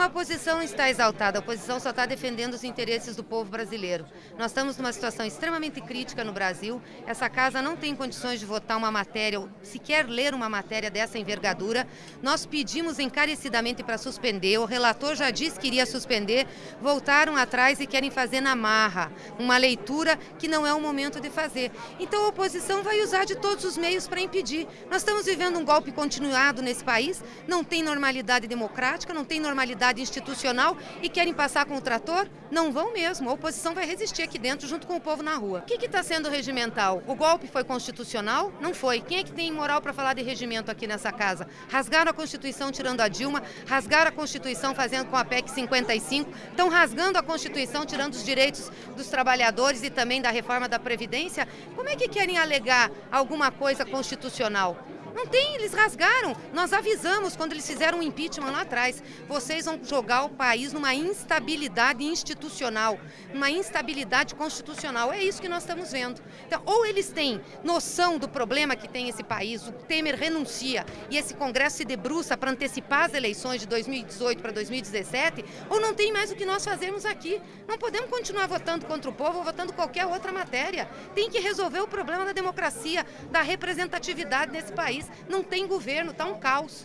A oposição está exaltada, a oposição só está defendendo os interesses do povo brasileiro. Nós estamos numa situação extremamente crítica no Brasil, essa casa não tem condições de votar uma matéria, ou sequer ler uma matéria dessa envergadura. Nós pedimos encarecidamente para suspender, o relator já disse que iria suspender, voltaram atrás e querem fazer na marra, uma leitura que não é o momento de fazer. Então a oposição vai usar de todos os meios para impedir. Nós estamos vivendo um golpe continuado nesse país, não tem normalidade democrática, não tem normalidade institucional e querem passar com o trator? Não vão mesmo. A oposição vai resistir aqui dentro junto com o povo na rua. O que está sendo regimental? O golpe foi constitucional? Não foi. Quem é que tem moral para falar de regimento aqui nessa casa? Rasgaram a Constituição tirando a Dilma, rasgaram a Constituição fazendo com a PEC 55, estão rasgando a Constituição tirando os direitos dos trabalhadores e também da reforma da Previdência. Como é que querem alegar alguma coisa constitucional? Não tem, eles rasgaram. Nós avisamos quando eles fizeram o impeachment lá atrás. Vocês vão jogar o país numa instabilidade institucional, numa instabilidade constitucional. É isso que nós estamos vendo. Então, ou eles têm noção do problema que tem esse país, o Temer renuncia e esse Congresso se debruça para antecipar as eleições de 2018 para 2017, ou não tem mais o que nós fazemos aqui. Não podemos continuar votando contra o povo ou votando qualquer outra matéria. Tem que resolver o problema da democracia, da representatividade nesse país não tem governo, está um caos.